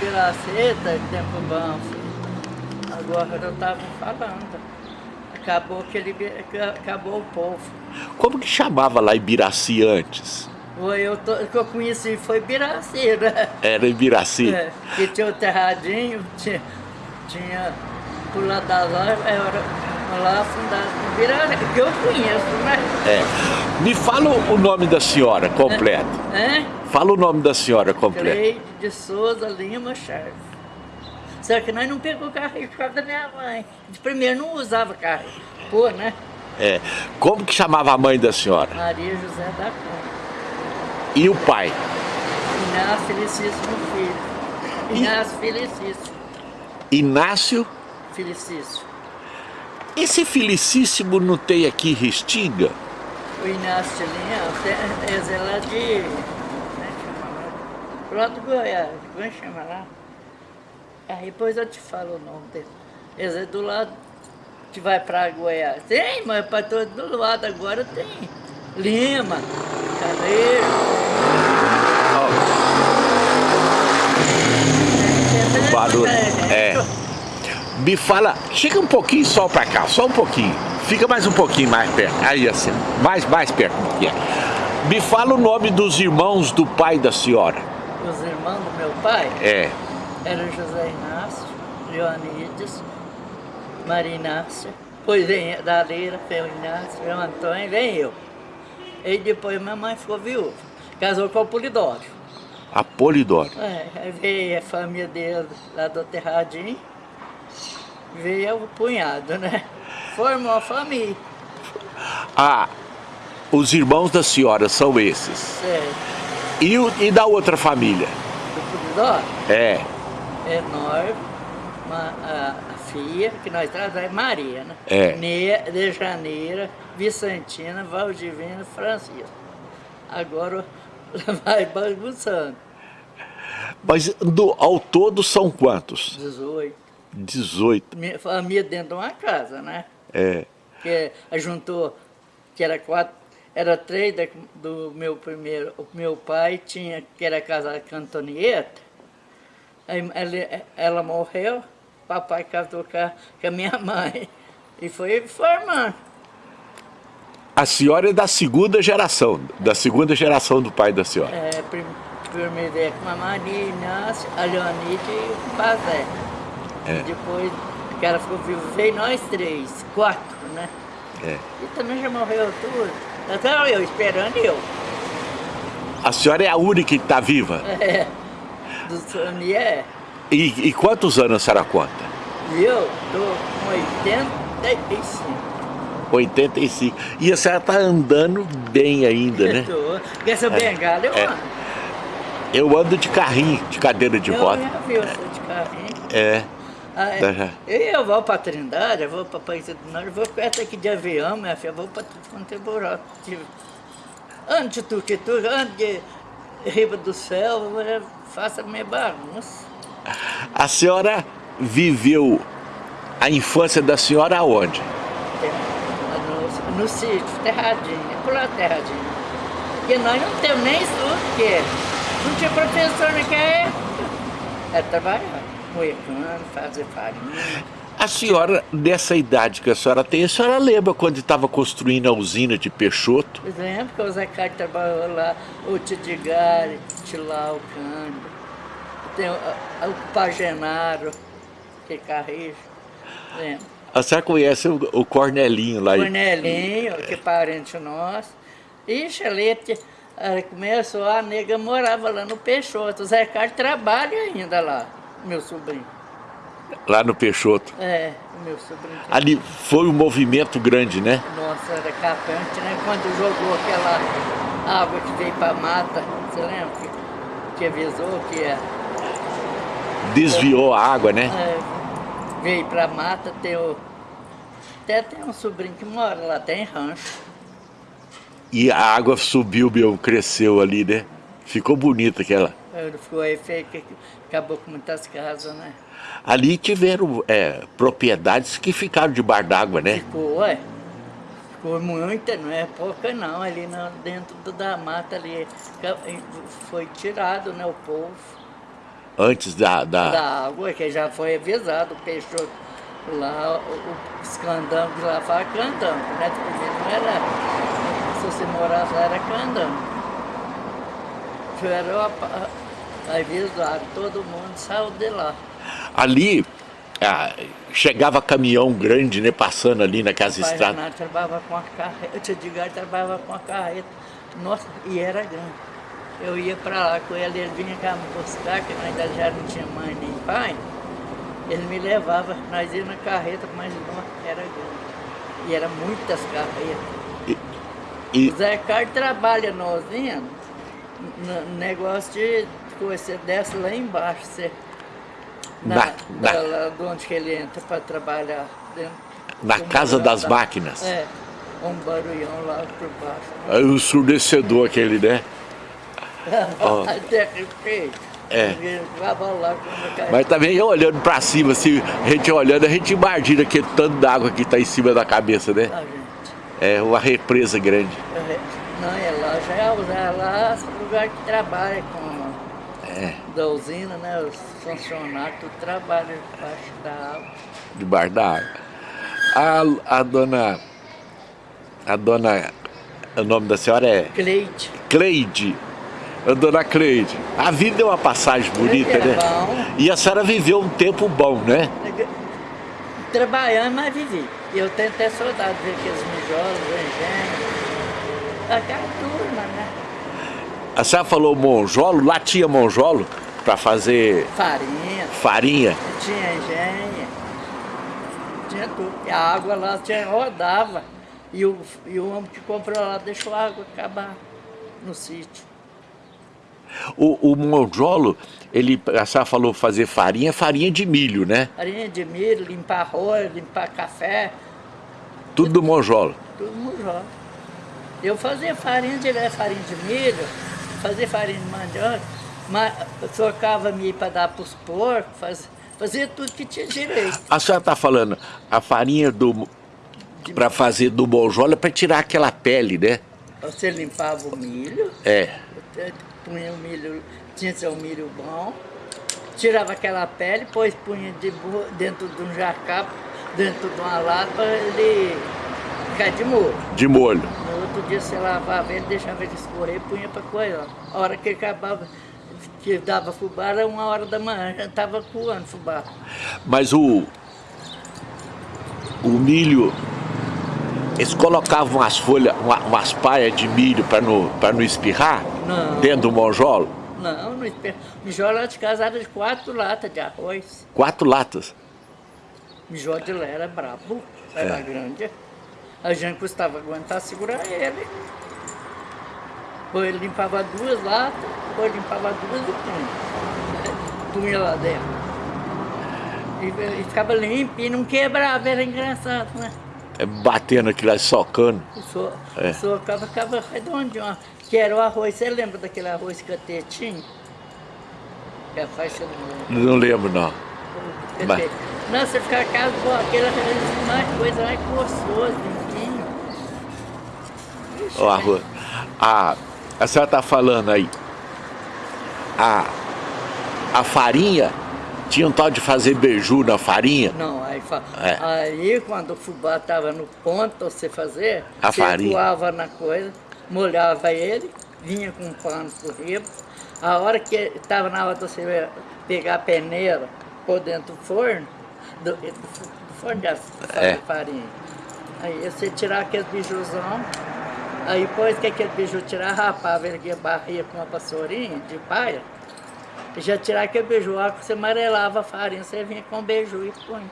Piraceta, tempo bom. Agora eu estava falando. Acabou que ele acabou o povo. Como que chamava lá Ibiraci antes? Foi, eu tô, que eu conheci foi Ibiraci, né? Era Ibiraci? É, que tinha o terradinho, tinha, tinha por lá da loja, era lá fundado Ibiraci, que eu conheço, né? É. Me fala o nome da senhora completo. É? Fala o nome da senhora completo. Cleide de Souza Lima Chaves. Só que nós não pegou carrinho por causa da minha mãe. De primeiro não usava carrinho. Pô, né? É. Como que chamava a mãe da senhora? Maria José da Cunha. E o pai? Inácio Felicíssimo Filho. Inácio Felicíssimo. Inácio? Felicíssimo. Esse Felicíssimo não tem aqui Restinga? O Inácio Linha, é lá de... Como é que chama lá? Do Goiás. Como é chama lá? Aí depois eu te falo o nome dele. Esse é do lado que vai pra Goiás. Tem, mas para todo lado agora tem. Lima. Barulho. É. Me fala, chega um pouquinho só pra cá, só um pouquinho. Fica mais um pouquinho mais perto. Aí assim, mais, mais perto é. Me fala o nome dos irmãos do pai da senhora. Os irmãos do meu pai? É. Era José Inácio, Leonides, Maria Inácia, depois vem da Leira, o Inácio, o Antônio, vem eu. E depois minha mãe ficou viúva, casou com o Polidório. A Polidório. É, aí veio a família dele lá do Terradinho, veio o cunhado, né? Formou a família. Ah, os irmãos da senhora são esses. Certo. E, o, e da outra família? Do? É. É nós, uma, a, a filha, que nós trazemos, é Maria, né? É. Ne, de Janeira, Vicentina, Valdivina, Francisco. Agora vai bagunçando. Mas do, ao todo são quantos? 18. 18. Minha família dentro de uma casa, né? É. Que juntou, que era quatro, era três da, do meu primeiro, o meu pai tinha, que era casado com a Antonieta, aí ela, ela morreu, papai casou com a, minha mãe, e foi formando. A senhora é da segunda geração, da segunda geração do pai da senhora. É, prim, primeiro é com a Maria Inácio, a Leonide e o Pazé. É. Depois que ela ficou viva, veio nós três, quatro, né? É. E também já morreu tudo. Até eu esperando eu. A senhora é a única que está viva? É. Do Sonier. E, e quantos anos a senhora conta? Eu tô com 85. 85. E a senhora está andando bem ainda, né? Tô. Com essa bengala eu É. ando. Eu ando de carrinho, de cadeira de eu roda. já vi você de carrinho. É. Ah, é. Tá. Eu vou para Trindade, eu vou para País do Norte, eu vou perto aqui de avião, minha filha, eu vou para tudo quanto é buraco. de- Ando de tuquitu, ando de riba do céu, eu faço a minha bagunça. A senhora viveu a infância da senhora aonde? No, no sítio, terradinho, é por lá terradinho. Porque nós não temos nem estudo, porque não tinha professor naquela época. É trabalhar, moer cano, fazer farinha. A senhora, nessa idade que a senhora tem, a senhora lembra quando estava construindo a usina de Peixoto? Exemplo, que o Zé Carlos trabalhou lá, o Tidigari, Tilau, Cândido. Tem o, o Pagenaro, que é Carrijo. Lembra? A senhora conhece o, o Cornelinho lá? Cornelinho, que é parente nosso. Ixi, ali eh, começou, a nega morava lá no Peixoto. O Zé Carlos trabalha ainda lá, meu sobrinho. Lá no Peixoto. É, o meu sobrinho. Ali foi um movimento grande, né? Nossa, era capante, né? Quando jogou aquela água que veio pra mata, você lembra? Que, que avisou que ia, Desviou a água, né? é, veio pra mata, tem o, até tem um sobrinho que mora lá, tem rancho. E a água subiu, meu, cresceu ali, né? Ficou bonita aquela. Ficou aí feio, que acabou com muitas casas, né? Ali tiveram é, propriedades que ficaram debaixo d'água, né? Ficou, ué. Ficou muita, não é pouca não, ali dentro da mata ali. Foi tirado, né, o povo. Antes da... Da, da água, que já foi avisado, o peixe lá, os candangos lá falam candango, né? Porque não era, se você morasse lá era candango. Tiveram avisado, todo mundo saiu de lá. Ali, ah, chegava caminhão grande, né, passando ali naquelas estradas. Renato trabalhava com a carreta, eu te digo, ele trabalhava com a carreta, nossa, e era grande. Eu ia para lá com ele, ele vinha cá me buscar, que ainda já não tinha mãe nem pai. Ele me levava, nós íamos na carreta, mas não, era grande. E eram muitas carretas. E, e... O Zé Carlos trabalha nozinho, no negócio de você desce lá embaixo, você, na, na, na... Lá, de onde que ele entra para trabalhar. Dentro, na casa das máquinas. É, um barulhão lá por baixo. Aí o surdecedor aquele, né? oh. Até que é. Mas também olhando pra cima, assim, a gente olhando, a gente imagina aquele tanto d'água que tá em cima da cabeça, né? É uma represa grande. Não, é lá, já é lá é lugar que trabalha com é. da usina, né? Os funcionários tudo trabalham debaixo da água. Debaixo da água. A, a dona. A dona. O nome da senhora é? Cleide. Cleide a dona Cleide. A vida é uma passagem bonita, é né? Bom. E a senhora viveu um tempo bom, né? Trabalhando, mas vivi. Eu tenho até saudade de ver aqueles mijolos, engenhos. Né? A senhora falou monjolo, lá tinha monjolo para fazer... Farinha. Farinha. Tinha engenho. Tinha tudo. E a água lá tinha, rodava. E o, e o homem que comprou lá deixou a água acabar no sítio. O, o monjolo, ele, a senhora falou fazer farinha, farinha de milho, né? Farinha de milho, limpar arroz, limpar café. Tudo do monjolo? Tudo do monjolo. Eu fazia farinha de, farinha de milho, fazia farinha de mandioca, mas trocava milho para dar para os porcos, fazia, fazia tudo que tinha direito. A senhora está falando, a farinha do para fazer do monjolo é para tirar aquela pele, né? Você limpava o milho. É punha o milho, tinha seu milho bom, tirava aquela pele, depois punha de, dentro de um jacá, dentro de uma lata ele ficar de molho. De molho. No outro dia você lavava ele, deixava ele escorrer e punha para coisa. A hora que acabava, que dava fubá, era uma hora da manhã, já estava coando fubá. Mas o, o milho eles colocavam as folhas, uma, umas paias de milho para não, não espirrar? Não. Dentro do monjolo? Não, não espirra. Mijolo lá de casa era de quatro latas de arroz. Quatro latas? Mijolo de lá era brabo, era é. grande. A gente custava aguentar segurar ele. Depois ele limpava duas latas, depois limpava duas e punha. Punha lá dentro. E, e ficava limpo e não quebrava, era engraçado, né? é, batendo aquilo lá, socando. So, é. Socava, ficava redondinho. Que era o arroz, você lembra daquele arroz catetinho? Que a faixa lembra. Não lembro, não. Mas... Não, você ficava casa, aquele arroz mais coisa mais gostoso, arroz. A, a senhora está falando aí, a, a farinha tinha um tal de fazer beiju na farinha? Não, aí, é. aí quando o fubá estava no ponto, você fazer, a você farinha. coava na coisa, molhava ele, vinha com um pano por riba. A hora que estava na hora de você pegar a peneira, pôr dentro do forno, do, do forno de é. farinha. Aí você tirava aquele bijuzão, aí depois que aquele biju tirar, rapava ele barria com uma vassourinha de paia, já tirar aquele beijoaco, você amarelava a farinha, você vinha com beiju e põe.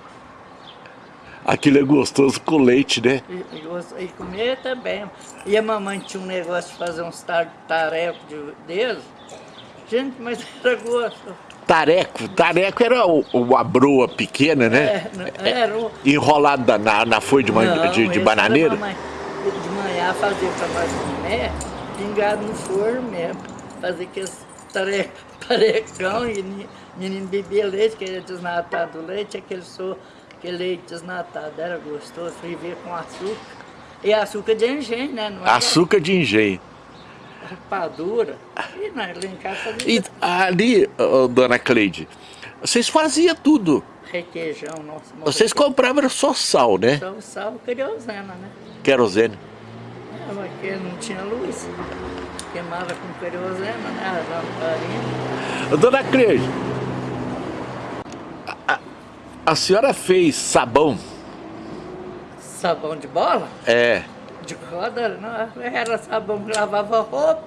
Aquilo é gostoso com leite, né? E, e, e comer também. E a mamãe tinha um negócio de fazer uns tarecos de. Gente, mas era gosto. Tareco, tareco era uma broa pequena, né? É, era o... Enrolada na, na folha de, Não, de, de bananeira? Mamãe, de manhã fazia para nós comer, pingado no forno mesmo. Fazia aqueles tarecos parecão e menino bebia leite, que era desnatado leite, aquele, so, aquele leite desnatado era gostoso, viver com açúcar. E açúcar de engenho, né? Não açúcar de engenho. rapadura. E nós lá em casa E ali, ô, dona Cleide, vocês faziam tudo. requeijão nosso. Vocês compravam só sal, né? Só o sal querosena, né? Querosene. Aqui não tinha luz. Queimava com querosena, né? A lamparina. Dona Cleide, a, a- senhora fez sabão? Sabão de bola? É. De roda? Não, era sabão que lavava roupa.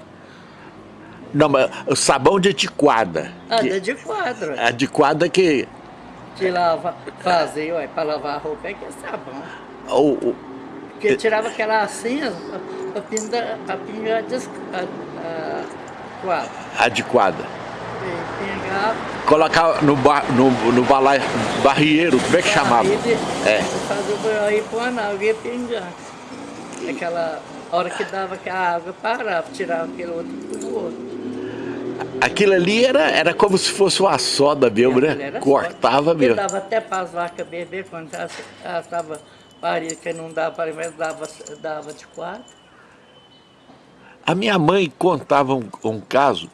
Não, mas o sabão de tiquada. Ah, Que- de quadro. a de quadra que Que lava, fazia, ué, pra lavar a roupa é que é sabão. o, o- Porque tirava aquela cinza pra pingar, pra pingar des- a, a quadro. a de quadra. E pingava. Colocava no, ba, no, no balai, barrieiro, como é que chamava? Aí de- É. Fazia o banho aí pôr na água e ia pingando. Aquela hora que dava que a água parava, tirava aquele outro pro outro. Aquilo ali era, era como se fosse uma soda mesmo, Aquilo né? Cortava. Porque mesmo. dava até para as vacas beber, quando elas estavam parindo, que não dava para mas dava, dava de quatro. A minha mãe contava um, um caso,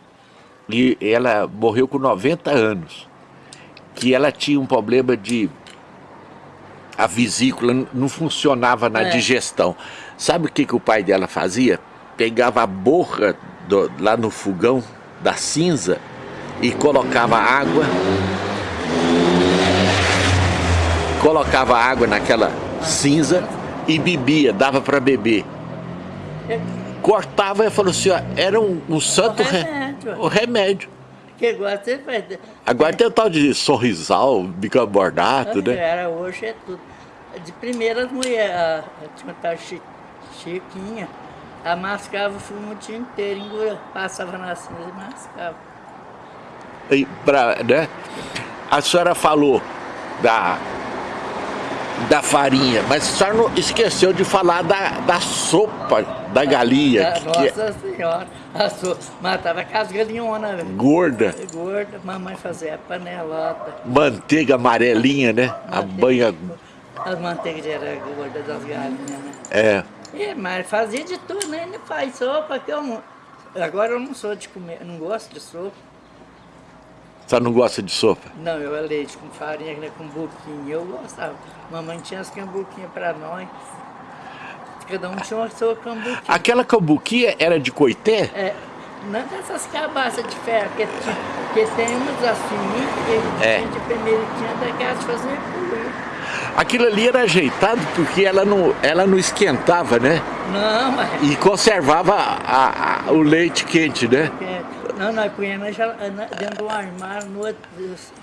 e ela morreu com 90 anos, que ela tinha um problema de... A vesícula não funcionava na É. digestão. Sabe o que, que o pai dela fazia? Pegava a borra do- lá no fogão da cinza e colocava água. Colocava água naquela cinza e bebia, dava para beber. Cortava e falou assim, ó, era um, um santo re- remédio. o remédio. Que agora você faz. Agora tem o tal de sorrisal, bicarbonato, né? Era hoje é tudo. De primeiras mulheres, tinha tal Chi- Chiquinha, a mascava o fumo o dia inteiro, engula, passava na cinza e mascava. E pra, né? A senhora falou da, da farinha, mas senhora não esqueceu de falar da, da sopa da galinha, Ah, que, que é Nossa Senhora, a sua, matava com as galinhonas, velho. gorda, Gorda, mamãe fazia panelota. manteiga amarelinha, né? A banha. As manteigas eram gordas das galinhas, né? É. É, mas fazia de tudo, né? Ele faz sopa que eu não... Agora eu não sou de comer, não gosto de sopa. Senhora não gosta de sopa? Não, eu é leite com farinha, né, com buquinha, eu gostava. Mamãe tinha as cambuquinhas pra nós. Cada um tinha uma sua cambuquinha. Aquela cambuquia era de coité? É, não dessas cabaças de ferro, que, tinha, que tem umas assim, que É. tinha de primeiro tinha daquelas de fazer pulo. Aquilo ali era ajeitado porque ela não, ela não esquentava, né? Não, mas... E conservava a- a- o leite quente, né? é, não, nós punhamos na- dentro do armário, no outro-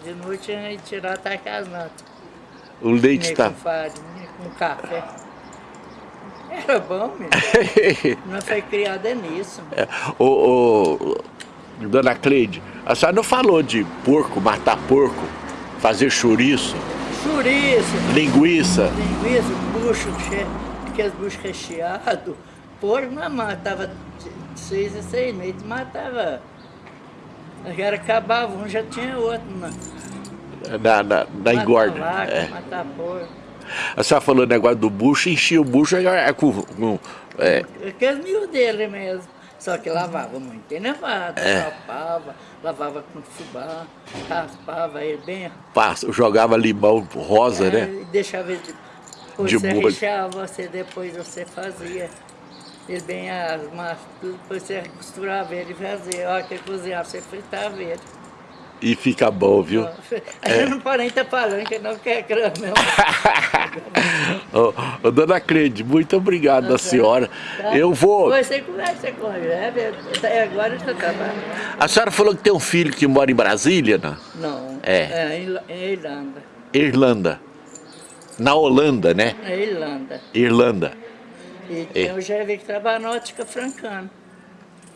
de noite a gente tirava até as natas. O leite está. com farinha, com café. Era bom, mesmo. Nós foi criada nisso. É, ô, ô, dona Cleide, a senhora não falou de porco, matar porco, fazer chouriço, Chouriço, linguiça. linguiça, bucho, aqueles buchos recheados. Porco não matava de seis em seis meses, matava. Agora acabava, um já tinha outro. Né? Na, na, na engorda. Mata vaca, É. mata porco. A senhora falou o negócio do bucho, enchia o bucho é, com, com- é, Aqueles mil dele mesmo. Só que lavava muito elevado, É. rapava, lavava com fubá, raspava ele bem. passa, jogava limão rosa, é, né? e Deixava ele de, De você molho. recheava, você depois você fazia. Ele bem as massas, tudo, depois você costurava ele e fazia. A hora que cozinhava, você fritava ele. E fica bom, viu? A gente não pode nem estar falando que não quer grama, não. ô, ô, dona Cleide, muito obrigado da senhora. Tá? Eu vou. Você conversa com é, agora está trabalhando. A senhora falou que tem um filho que mora em Brasília, não? Não, É. em Irla- em Irlanda. Irlanda. Na Holanda, né? É Irlanda. Irlanda. E tem o GV que trabalha na ótica francana.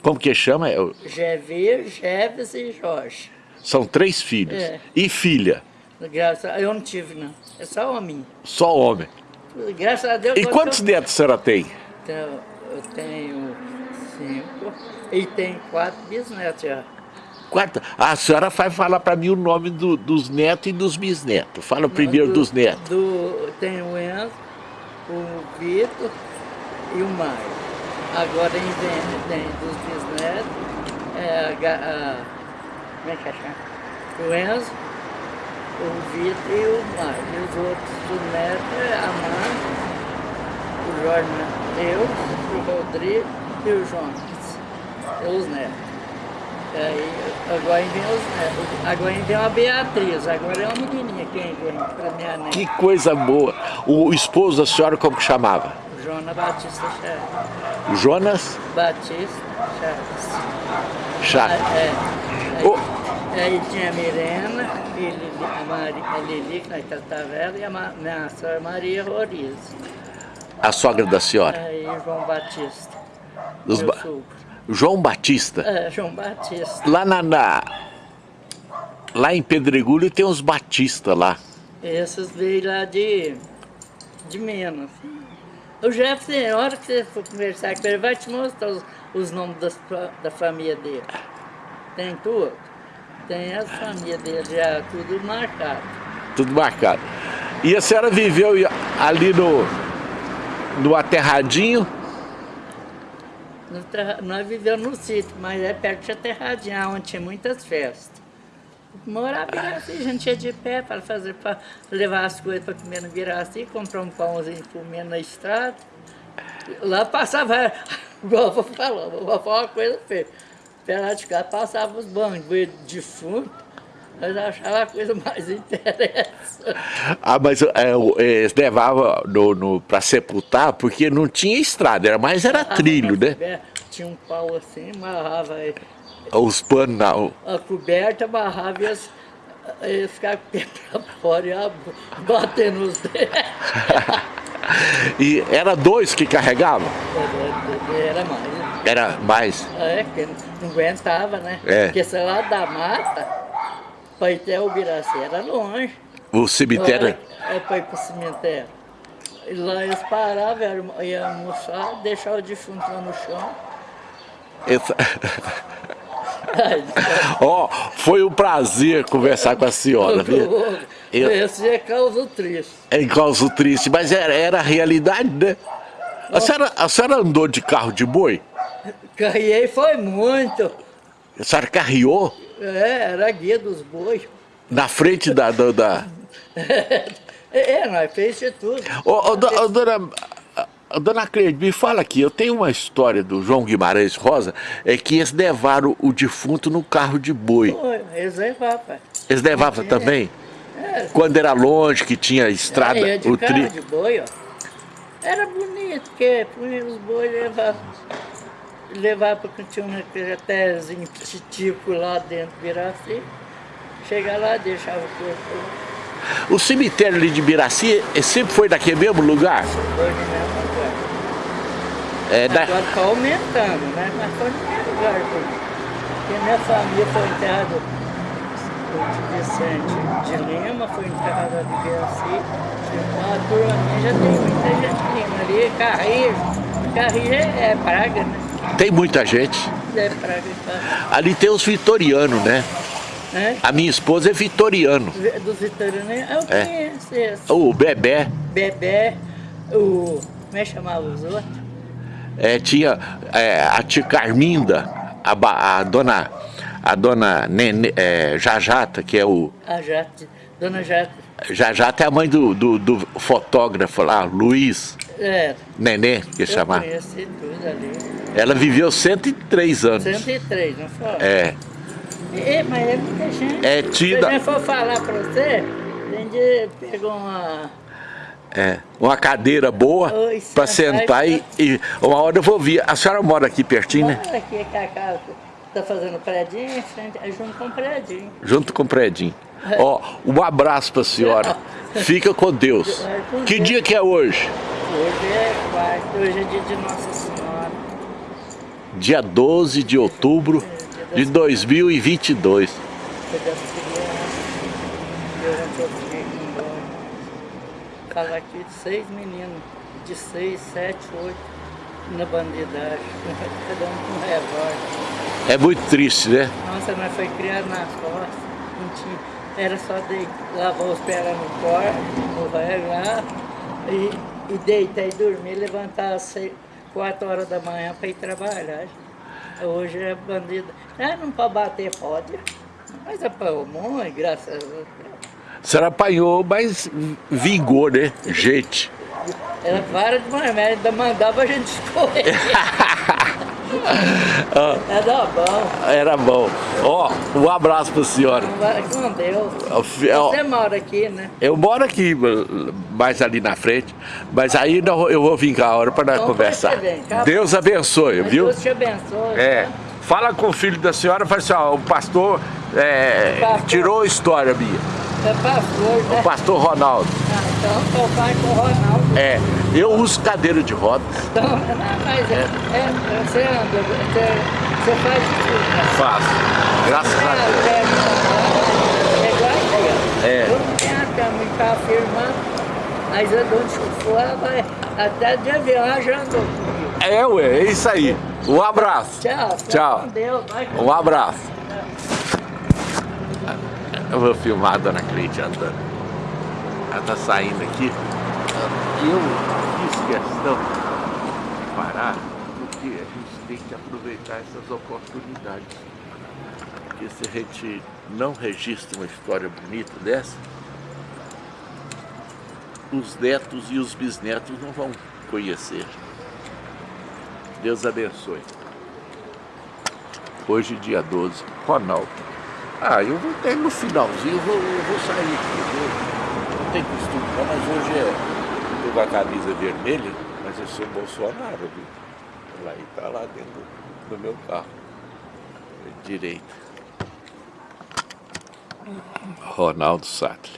Como que chama? É o- Jeves e Jorge. São três filhos. É. E filha? Graças a eu não tive, não. É só homem. Só homem. Graças a Deus. E eu- quantos netos a senhora tem? Então, eu tenho cinco e tenho quatro bisnetos já. Quatro. A senhora vai falar para mim o nome do- dos netos e dos bisnetos. Fala primeiro Do- dos netos. Do, tem o Enzo, o Vitor e o Mário. Agora vem, vem dos bisnetos, é, a, a, como é que é? O Enzo, o Vitor e o Mário. E os outros do neto é a Mãe, o Jorge eu, o Rodrigo e o Jonas. E os netos. Aí, agora vem os netos. Agora vem uma Beatriz, agora é uma menininha quem vem para minha neta. Que coisa boa. O esposo da senhora como que chamava? Jonas Batista Chaves. Jonas Batista Chaves. Chaves. É. Aí, Oh. aí tinha a Mirena, e Lili, a, Mari, a Lili, que nós tratava ela, e a Ma- minha sogra Maria Roriz. A sogra da senhora. Aí João Batista. Dos ba- sogro. João Batista. É, João Batista. Lá na, na- lá em Pedregulho tem uns Batista lá. Esses veio lá de, de Minas. O Jefferson, a hora que você for conversar com ele, vai te mostrar os, os nomes das, da família dele. Tem tudo. Tem as famílias dele já, tudo marcado. Tudo marcado. E a senhora viveu ali no, no aterradinho? No Nós vivemos no sítio, mas é perto de Aterradinha, onde tinha muitas festas. Morava Biraci, a gente ia de pé para fazer, para levar as coisas para comer no Biraci, comprar um pãozinho comendo na estrada. Lá passava, igual vovó falou, a vovó falou uma coisa feia. Pela de cá passava os banhos de fundo, nós achávamos a coisa mais interessante. Ah, mas é, eles levavam no, no, para sepultar porque não tinha estrada, era mais era trilho, né? É, Tinha um pau assim, amarrava aí. Os panos não. a coberta, amarrava e eles, eles ficavam com o pé pra fora e a- batendo os dedos. E era dois que carregavam? Era mais, né? Era mais. É, porque não aguentava, né? É. Porque sei lá da mata, para ir até o Biraci era longe. O cemitério. É para ir pro cemitério. E lá eles paravam, iam almoçar, deixavam o defunto lá no chão. Essa- Ó, foi um prazer conversar com a senhora, viu? Eu- Esse é causa triste. É causa triste, mas era, era a realidade, né? A senhora, a senhora andou de carro de boi? Carriei foi muito. A senhora carreou É, era guia dos bois. na frente da. da, da... É, nós fez tudo. Ô, ô, do- ô, dona, dona Cleide, me fala aqui, eu tenho uma história do João Guimarães Rosa, é que eles levaram o defunto no carro de boi. Foi, eles levavam. Eles levavam também? É, Quando era longe, que tinha estrada, de o carro, tri... de boi, ó. Era bonito, porque punha os bois e levava. Levava porque tinha um retezinho titico lá dentro Biraci. Chega lá, deixava o corpo O cemitério ali de Biraci eh, sempre foi daquele mesmo lugar? hoje mesmo lugar. É, da... Agora está aumentando, né? Mas foi no mesmo lugar. Porque minha família foi enterrada, o Vicente de Lima foi enterrado ali em Biraci. A turma minha já tem muita gente Lima ali, Carrijo. Carrijo é, é praga, né? Tem muita gente. É praga de Carrijo. Ali tem os vitorianos, né? Né? A minha esposa é vitoriano. Dos vitorianos, eu É. conheço esse. O Bebé Bebé, o... Como é que chamava os outros? É, tinha é, a tia Carminda, a, a dona, a dona Nene, é, Jajata, que é o. A Jate, Dona Jate. Jajata é a mãe do, do, do fotógrafo lá, Luiz É, Nenê, que eu chamar. conheci tudo ali. Ela viveu 103 anos. 103, não foi? É. É, mas é muita gente. É tida- Se eu for falar pra você, a gente pegou uma. É, uma cadeira boa para sentar e- e, uma hora eu vou vir. A senhora mora aqui pertinho, né? Mora aqui que a casa tá fazendo prédinho, em frente, é junto com o prédinho. Junto com o Predinho. É. Ó, um abraço pra senhora. Fica com Deus. Que dia que é hoje? Hoje é quarto, hoje é dia de Nossa Senhora. Dia 12 de outubro de 2022. Foi das crianças. Eu ontem eu fiquei com dó. Fala aqui de seis meninos, de seis, sete, oito, na bandidagem. Cada um com revólver. É muito triste, né? Nossa, nós foi criado nas costas, não tinha, era só de, lavar os pés lá no corpo, no velho lá, e, e deitar e dormir, levantar às seis, 4 horas da manhã para ir trabalhar. Hoje é bandido. Ah, não pode bater, pode. Mas apanhou muito, graças a Deus. A senhora apanhou, mas vingou, né? Gente. Ela para de manhã, ainda mandava a gente escorrer. Era bom. Era bom. Ó, um abraço pra senhora. Vai com Deus. Você mora aqui, né? Eu moro aqui, mais ali na frente, mas aí eu vou vir cá a hora para nós Então, conversar. vem cá. Deus abençoe, viu? Deus te abençoe. É. tá? Fala com o filho da senhora, fala assim, ó, o pastor, é, Pastor. tirou a história minha. É pastor, né? O pastor Ronaldo. Ah, então, pai com o Ronaldo. É, eu uso cadeira de rodas. Então, não, mas é, é, você anda, você, você faz tudo. né? Faço. Graças a É, Deus. é, é igual aí, ó. É. Eu não tenho a cama e tá firmando, mas eu dou for, vai até de avião já andou comigo. É, ué, é isso aí. Um abraço. Tchau. Tchau. Deus, Um abraço. Eu vou filmar a dona Cleide andando. Ela tá saindo aqui. Eu fiz questão de parar porque a gente tem que aproveitar essas oportunidades. Porque se a gente não registra uma história bonita dessa, os netos e os bisnetos não vão conhecer. Deus abençoe. Hoje, dia 12, Ronaldo. Ah, eu vou ter no finalzinho, eu vou, eu vou sair aqui. Eu não tenho costume, não, mas hoje é. Tô com a camisa vermelha, mas eu sou Bolsonaro, viu? Lá e tá lá dentro do meu carro. Direita. Ronaldo Sattler.